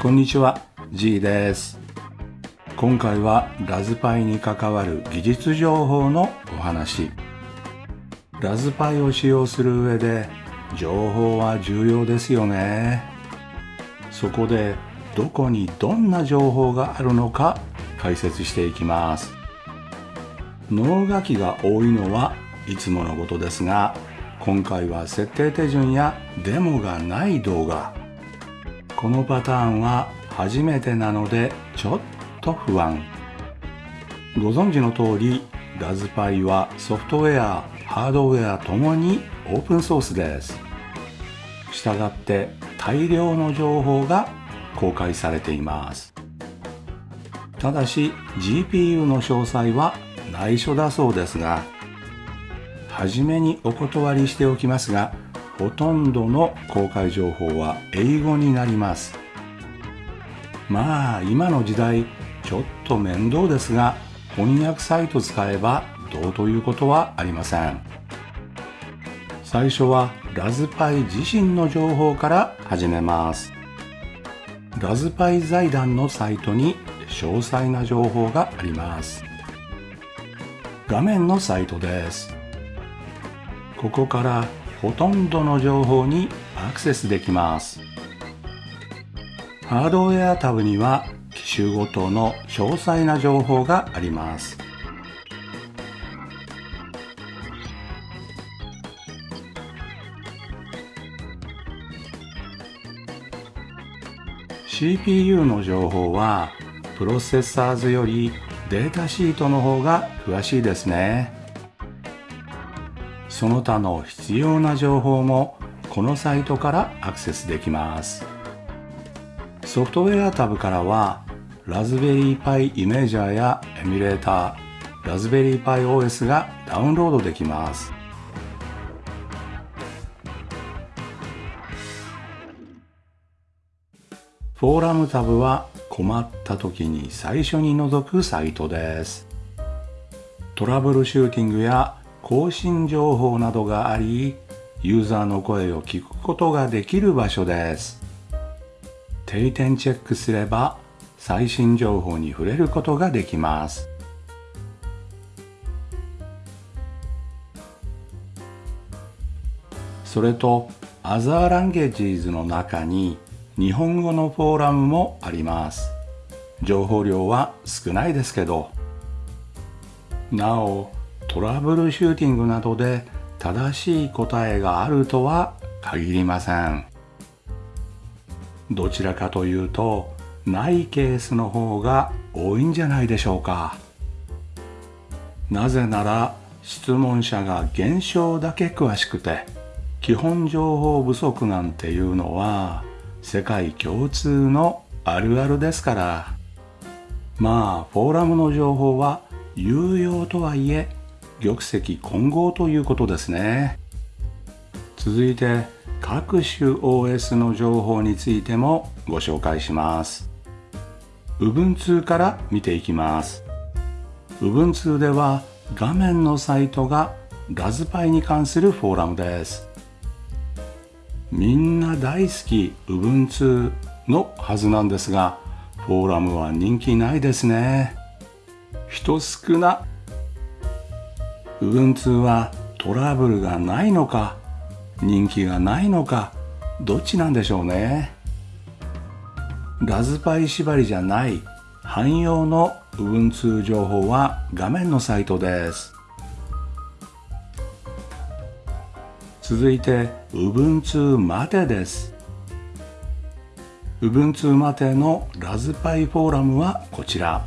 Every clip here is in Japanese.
こんにちは G です。今回はラズパイに関わる技術情報のお話。ラズパイを使用する上で情報は重要ですよね。そこでどこにどんな情報があるのか解説していきます。脳書きが多いのはいつものことですが今回は設定手順やデモがない動画このパターンは初めてなのでちょっと不安。ご存知の通りラズパイはソフトウェアハードウェアともにオープンソースです。したがって大量の情報が公開されています。ただし GPU の詳細は内緒だそうですが初めにお断りしておきますがほとんどの公開情報は英語になります。まあ今の時代ちょっと面倒ですが翻訳サイト使えばどうということはありません。最初はラズパイ自身の情報から始めます。ラズパイ財団のサイトに詳細な情報があります。画面のサイトです。ここからほとんどの情報にアクセスできますハードウェアタブには機種ごとの詳細な情報があります「CPU の情報はプロセッサーズよりデータシートの方が詳しいですね。その他の必要な情報もこのサイトからアクセスできます。ソフトウェアタブからはラズベリーパイイメージャーやエミュレーターラズベリーパイ OS がダウンロードできます。フォーラムタブは困った時に最初に覗くサイトです。トラブルシューティングや更新情報などがあり、ユーザーの声を聞くことができる場所です。定点チェックすれば最新情報に触れることができます。それと、アザーランゲージーズの中に日本語のフォーラムもあります。情報量は少ないですけど、なお、トラブルシューティングなどで正しい答えがあるとは限りません。どちらかというとないケースの方が多いんじゃないでしょうか。なぜなら質問者が現象だけ詳しくて基本情報不足なんていうのは世界共通のあるあるですから。まあフォーラムの情報は有用とはいえ玉石混合ということですね。続いて各種 OS の情報についてもご紹介します。Ubuntu から見ていきます。Ubuntu では画面のサイトがラズパイに関するフォーラムです。みんな大好き Ubuntu のはずなんですがフォーラムは人気ないですね。人少な Ubuntu はトラブルがないのか人気がないのかどっちなんでしょうね。ラズパイ縛りじゃない汎用の Ubuntu 情報は画面のサイトです。続いて Ubuntu マテです。Ubuntu マテのラズパイフォーラムはこちら。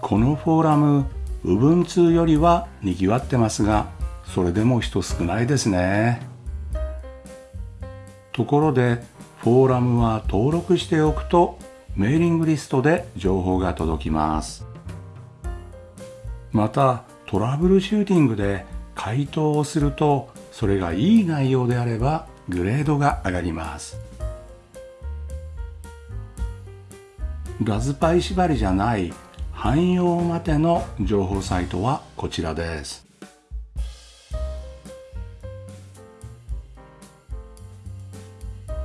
このフォーラム Ubuntu よりは賑わってますが、それでも人少ないですね。ところで、フォーラムは登録しておくとメーリングリストで情報が届きます。また、トラブルシューティングで回答をすると、それがいい内容であればグレードが上がります。ラズパイ縛りじゃない汎用までの情報サイトはこちらです。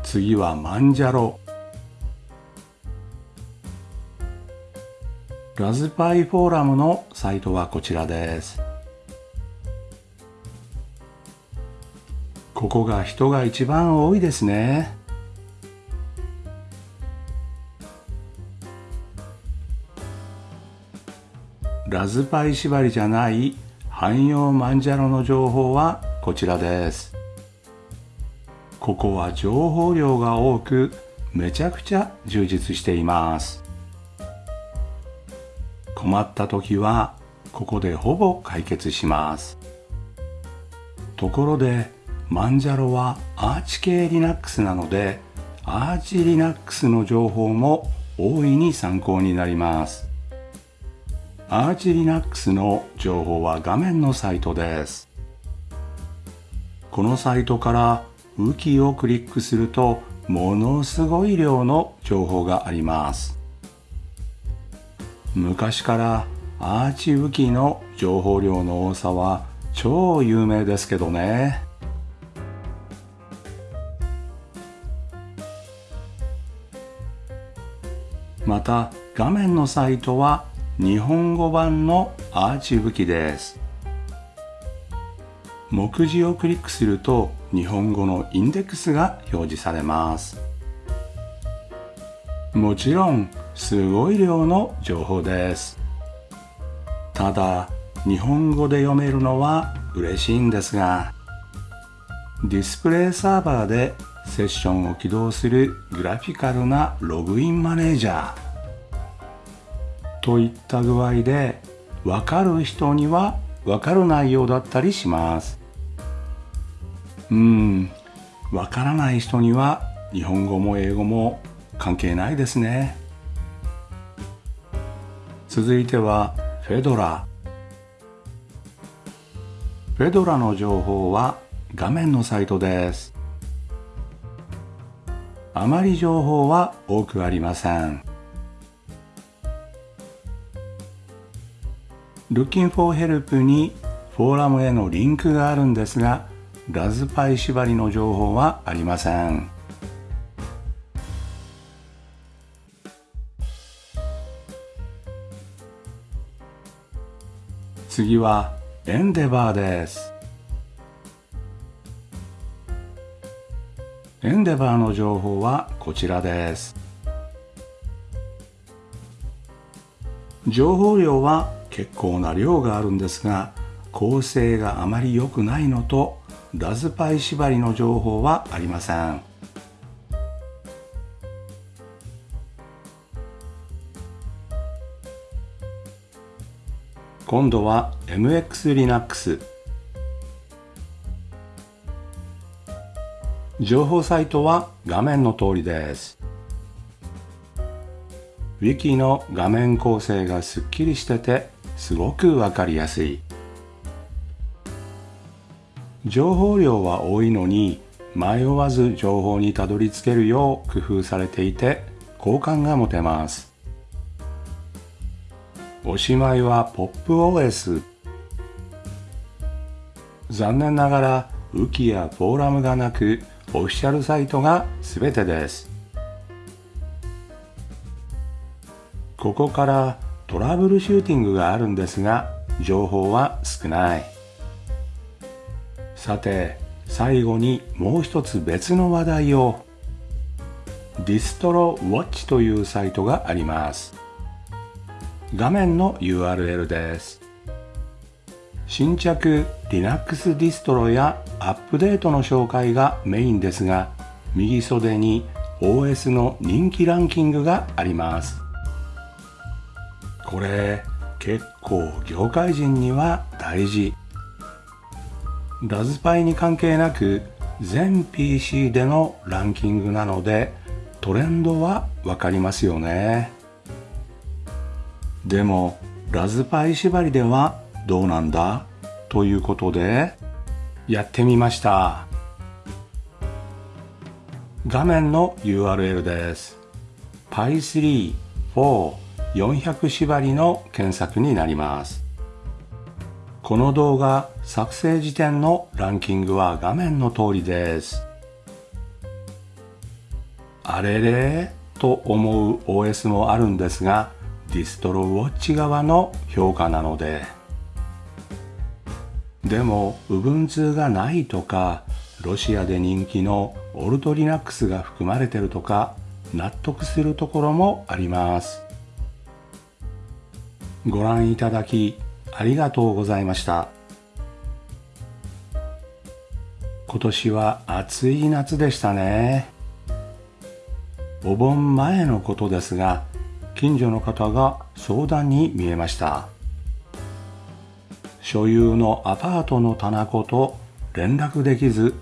次はマンジャロ。ラズパイフォーラムのサイトはこちらです。ここが人が一番多いですね。ラズパイ縛りじゃない汎用マンジャロの情報はこちらです。ここは情報量が多くめちゃくちゃ充実しています。困った時はここでほぼ解決しますところでマンジャロはアーチ系 Linux なのでアーチ Linux の情報も大いに参考になりますアーチ Linux の情報は画面のサイトです。このサイトからウキをクリックするとものすごい量の情報があります。昔からアーチウキの情報量の多さは超有名ですけどね。また画面のサイトは日本語版のアーチウキです。目次をクリックすると日本語のインデックスが表示されます。もちろんすごい量の情報です。ただ日本語で読めるのは嬉しいんですがディスプレイサーバーでセッションを起動するグラフィカルなログインマネージャー。といった具合でわかる人にはわかる内容だったりします。うん。わからない人には日本語も英語も関係ないですね。続いてはフェドラフェドラの情報は画面のサイトです。あまり情報は多くありません。Looking for Help にフォーラムへのリンクがあるんですがラズパイ縛りの情報はありません。次はエンデバーです。エンデバーの情報はこちらです。情報量は結構な量があるんですが構成があまり良くないのとラズパイ縛りの情報はありません。今度は MX Linux 情報サイトは画面の通りです。Wiki の画面構成がすっきりしててすごくわかりやすい。情報量は多いのに迷わず情報にたどり着けるよう工夫されていて好感が持てます。おしまいは PopOS 残念ながらウキやフォーラムがなくオフィシャルサイトが全てです。ここからトラブルシューティングがあるんですが情報は少ない。さて最後にもう一つ別の話題を。ディストロウォッチというサイトがあります。画面の URL です。新着 Linux ディストロやアップデートの紹介がメインですが右袖に OS の人気ランキングがあります。これ結構業界人には大事。ラズパイに関係なく全 PC でのランキングなのでトレンドはわかりますよね。でもラズパイ縛りではどうなんだ？ということでやってみました。画面の URL です。Pi3 4 400縛りの検索になります。この動画作成時点のランキングは画面の通りです。あれれと思う OS もあるんですがディストロウォッチ側の評価なので。でも Ubuntu がないとかロシアで人気のオルトリナックスが含まれてるとか納得するところもあります。ご覧いただきありがとうございました。今年は暑い夏でしたね。お盆前のことですが近所の方が相談に見えました。所有のアパートの棚子と連絡できず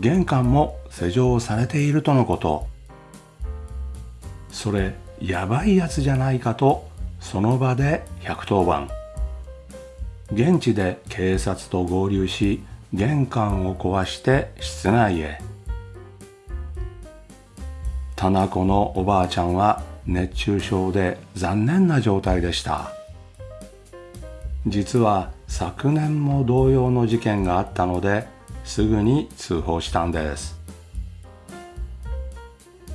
玄関も施錠されているとのこと。それやばいやつじゃないかとその場で110番。現地で警察と合流し玄関を壊して室内へ。棚子のおばあちゃんは熱中症で残念な状態でした。実は昨年も同様の事件があったのですぐに通報したんです。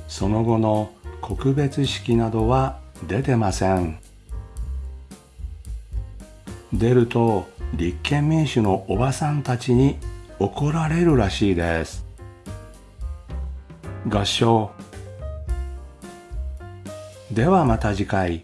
その後の告別式などは出てません。出ると立憲民主のおばさんたちに怒られるらしいです。合唱。ではまた次回。